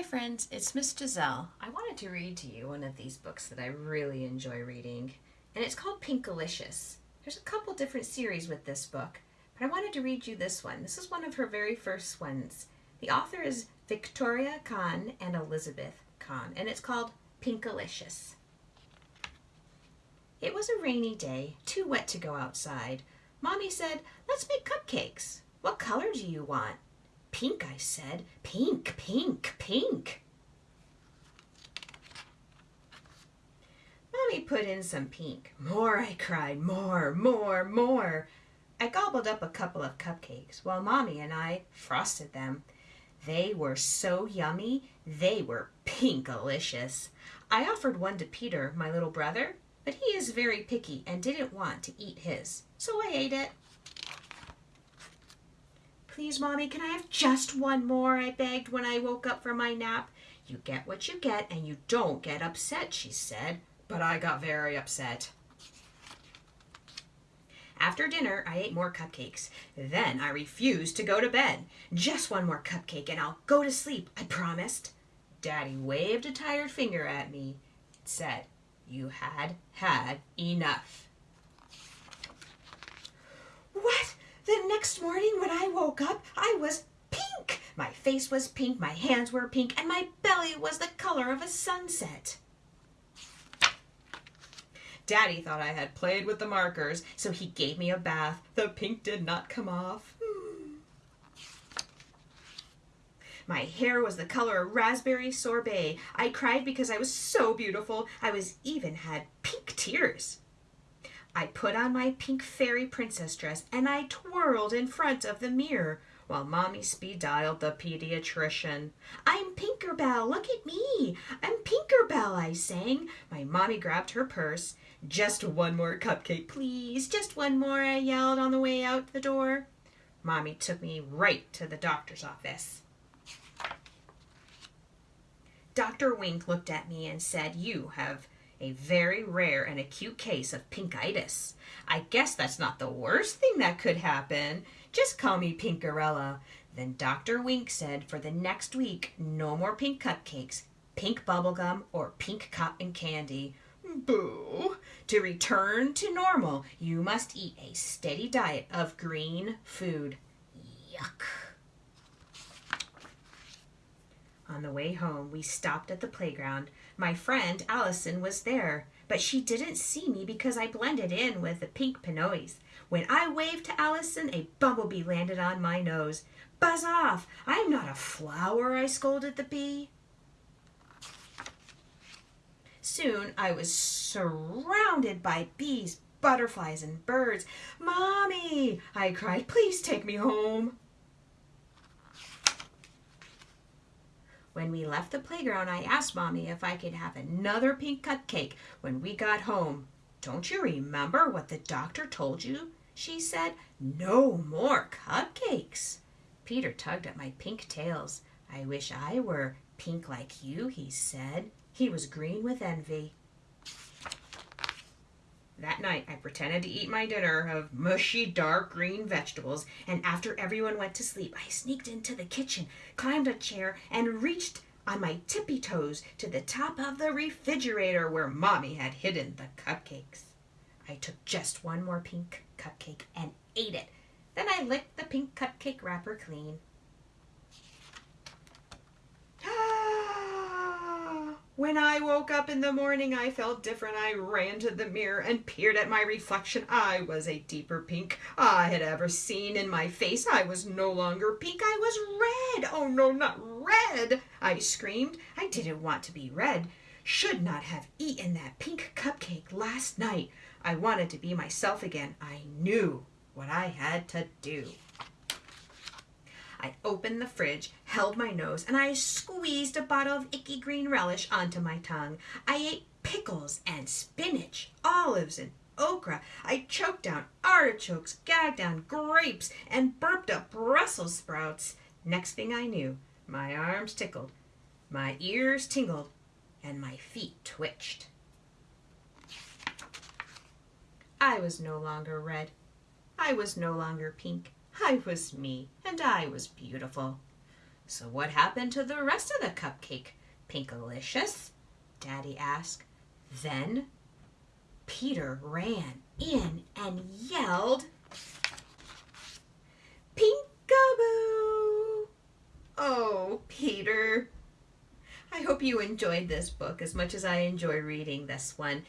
Hi friends, it's Miss Giselle. I wanted to read to you one of these books that I really enjoy reading, and it's called Pinkalicious. There's a couple different series with this book, but I wanted to read you this one. This is one of her very first ones. The author is Victoria Kann and Elizabeth Kann, and it's called Pinkalicious. It was a rainy day, too wet to go outside. Mommy said, let's make cupcakes. What color do you want? Pink, I said. Pink, pink, pink. Mommy put in some pink. More, I cried. More, more, more. I gobbled up a couple of cupcakes while Mommy and I frosted them. They were so yummy, they were pinkalicious. I offered one to Peter, my little brother, but he is very picky and didn't want to eat his, so I ate it. Please, Mommy, can I have just one more? I begged when I woke up from my nap. You get what you get and you don't get upset, she said. But I got very upset. After dinner, I ate more cupcakes. Then I refused to go to bed. Just one more cupcake and I'll go to sleep, I promised. Daddy waved a tired finger at me. It said, you had had enough. What? The next morning when I woke up, I was pink. My face was pink, my hands were pink, and my belly was the color of a sunset. Daddy thought I had played with the markers, so he gave me a bath. The pink did not come off. Hmm. My hair was the color of raspberry sorbet. I cried because I was so beautiful. I was even had pink tears. I put on my pink fairy princess dress and I twirled in front of the mirror while Mommy speed dialed the pediatrician. I'm Pinkerbell, look at me. I'm Pinkerbell, I sang. My mommy grabbed her purse. Just one more cupcake, please. Just one more, I yelled on the way out the door. Mommy took me right to the doctor's office. Dr. Wink looked at me and said, You have a very rare and acute case of pinkitis. I guess that's not the worst thing that could happen. Just call me Pinkerella. Then Dr. Wink said for the next week, no more pink cupcakes, pink bubblegum, or pink cotton candy. Boo! To return to normal, you must eat a steady diet of green food. Yuck. On the way home, we stopped at the playground. My friend Allison was there, but she didn't see me because I blended in with the pink pinoys. When I waved to Allison, a bumblebee landed on my nose. Buzz off! I'm not a flower, I scolded the bee. Soon I was surrounded by bees, butterflies, and birds. Mommy, I cried, please take me home. When we left the playground, I asked Mommy if I could have another pink cupcake when we got home. Don't you remember what the doctor told you? She said, no more cupcakes. Peter tugged at my pink tails. I wish I were pink like you, he said. He was green with envy. That night, I pretended to eat my dinner of mushy, dark green vegetables, and after everyone went to sleep, I sneaked into the kitchen, climbed a chair, and reached on my tippy toes to the top of the refrigerator where Mommy had hidden the cupcakes. I took just one more pink cupcake and ate it. Then I licked the pink cupcake wrapper clean. When I woke up in the morning, I felt different. I ran to the mirror and peered at my reflection. I was a deeper pink I had ever seen in my face. I was no longer pink. I was red. Oh, no, not red. I screamed. I didn't want to be red. Should not have eaten that pink cupcake last night. I wanted to be myself again. I knew what I had to do. I opened the fridge, held my nose, and I squeezed a bottle of icky green relish onto my tongue. I ate pickles and spinach, olives and okra. I choked down artichokes, gagged down grapes, and burped up Brussels sprouts. Next thing I knew, my arms tickled, my ears tingled, and my feet twitched. I was no longer red. I was no longer pink. I was me, and I was beautiful. So what happened to the rest of the cupcake, Pinkalicious? Daddy asked. Then Peter ran in and yelled, Pinkaboo! Oh, Peter. I hope you enjoyed this book as much as I enjoy reading this one.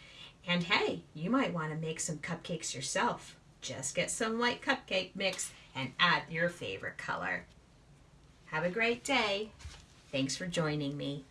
And hey, you might want to make some cupcakes yourself. Just get some white cupcake mix and add your favorite color. Have a great day. Thanks for joining me.